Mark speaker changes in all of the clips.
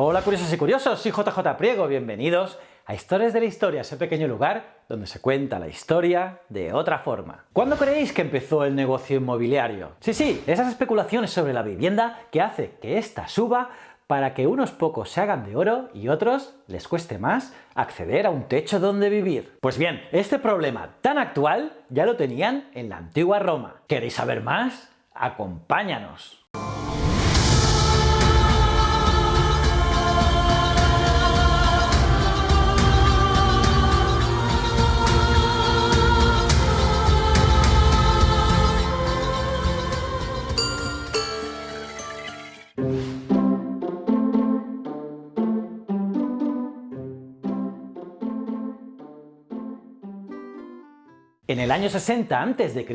Speaker 1: Hola curiosos y curiosos, soy JJ Priego, bienvenidos a Historias de la Historia, ese pequeño lugar donde se cuenta la historia de otra forma. ¿Cuándo creéis que empezó el negocio inmobiliario? Sí, sí, esas especulaciones sobre la vivienda que hace que ésta suba para que unos pocos se hagan de oro y otros les cueste más acceder a un techo donde vivir. Pues bien, este problema tan actual ya lo tenían en la antigua Roma. ¿Queréis saber más? Acompáñanos. En el año 60 a.C.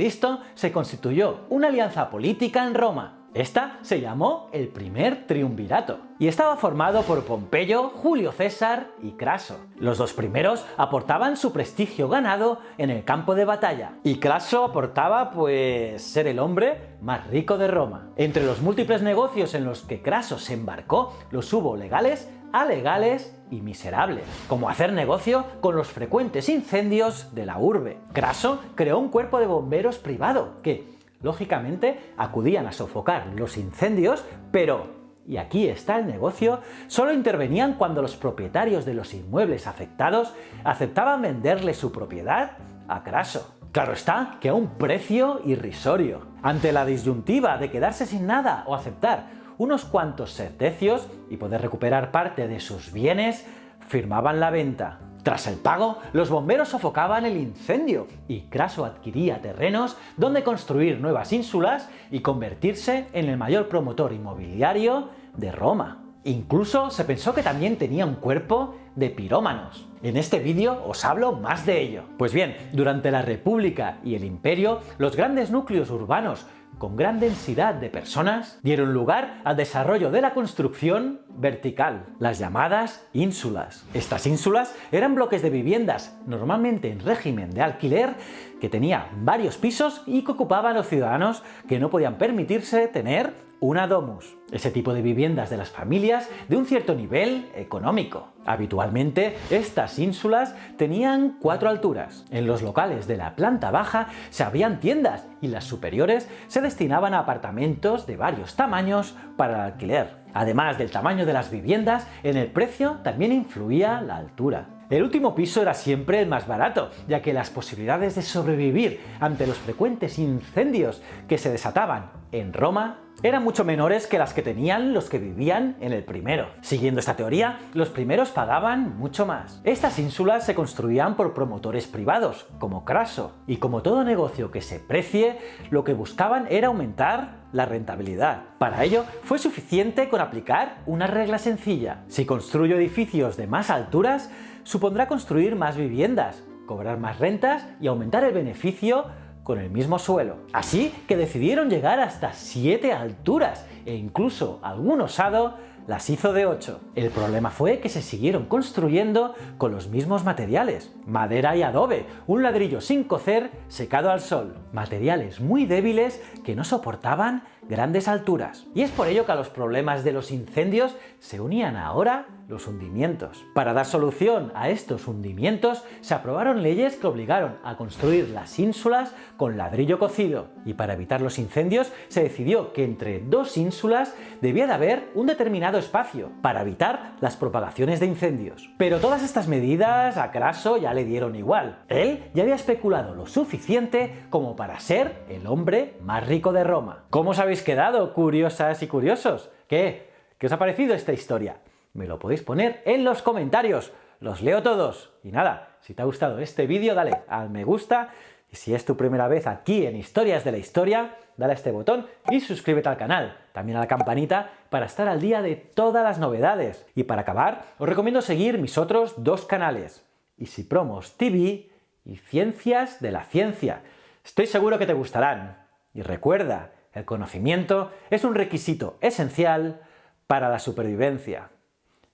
Speaker 1: se constituyó una alianza política en Roma. Esta se llamó el primer triunvirato y estaba formado por Pompeyo, Julio César y Craso. Los dos primeros aportaban su prestigio ganado en el campo de batalla y Craso aportaba pues ser el hombre más rico de Roma. Entre los múltiples negocios en los que Craso se embarcó los hubo legales, alegales y miserables, como hacer negocio con los frecuentes incendios de la urbe. Craso creó un cuerpo de bomberos privado que, lógicamente, acudían a sofocar los incendios, pero y aquí está el negocio, solo intervenían cuando los propietarios de los inmuebles afectados aceptaban venderle su propiedad a Craso. Claro está que a un precio irrisorio. Ante la disyuntiva de quedarse sin nada o aceptar unos cuantos sertecios y poder recuperar parte de sus bienes, firmaban la venta. Tras el pago, los bomberos sofocaban el incendio y Craso adquiría terrenos donde construir nuevas ínsulas y convertirse en el mayor promotor inmobiliario de Roma. Incluso se pensó que también tenía un cuerpo de pirómanos. En este vídeo os hablo más de ello. Pues bien, durante la República y el Imperio, los grandes núcleos urbanos con gran densidad de personas dieron lugar al desarrollo de la construcción vertical, las llamadas ínsulas. Estas ínsulas eran bloques de viviendas, normalmente en régimen de alquiler, que tenía varios pisos y que ocupaban los ciudadanos que no podían permitirse tener una domus, ese tipo de viviendas de las familias de un cierto nivel económico. Habitualmente, estas ínsulas tenían cuatro alturas. En los locales de la planta baja se abrían tiendas y las superiores se destinaban a apartamentos de varios tamaños para el alquiler. Además del tamaño de las viviendas, en el precio también influía la altura. El último piso era siempre el más barato, ya que las posibilidades de sobrevivir ante los frecuentes incendios que se desataban en Roma eran mucho menores que las que tenían los que vivían en el primero. Siguiendo esta teoría, los primeros pagaban mucho más. Estas ínsulas se construían por promotores privados, como Craso, y como todo negocio que se precie, lo que buscaban era aumentar la rentabilidad. Para ello, fue suficiente con aplicar una regla sencilla. Si construyo edificios de más alturas, supondrá construir más viviendas, cobrar más rentas y aumentar el beneficio con el mismo suelo. Así que decidieron llegar hasta 7 alturas e incluso algún osado las hizo de 8. El problema fue que se siguieron construyendo con los mismos materiales, madera y adobe, un ladrillo sin cocer secado al sol, materiales muy débiles que no soportaban grandes alturas. Y es por ello que a los problemas de los incendios se unían ahora los hundimientos. Para dar solución a estos hundimientos se aprobaron leyes que obligaron a construir las ínsulas con ladrillo cocido y para evitar los incendios se decidió que entre dos ínsulas debía de haber un determinado espacio para evitar las propagaciones de incendios. Pero todas estas medidas a Craso ya le dieron igual. Él ya había especulado lo suficiente como para ser el hombre más rico de Roma. ¿Cómo os habéis quedado, curiosas y curiosos? ¿Qué? ¿Qué os ha parecido esta historia? Me lo podéis poner en los comentarios, los leo todos. Y nada, si te ha gustado este vídeo, dale al me gusta, y si es tu primera vez aquí en Historias de la Historia, dale a este botón y suscríbete al canal, también a la campanita para estar al día de todas las novedades. Y para acabar, os recomiendo seguir mis otros dos canales, Easy Promos TV y Ciencias de la Ciencia. Estoy seguro que te gustarán. Y recuerda, el conocimiento es un requisito esencial para la supervivencia.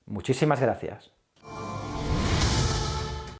Speaker 1: Muchísimas gracias.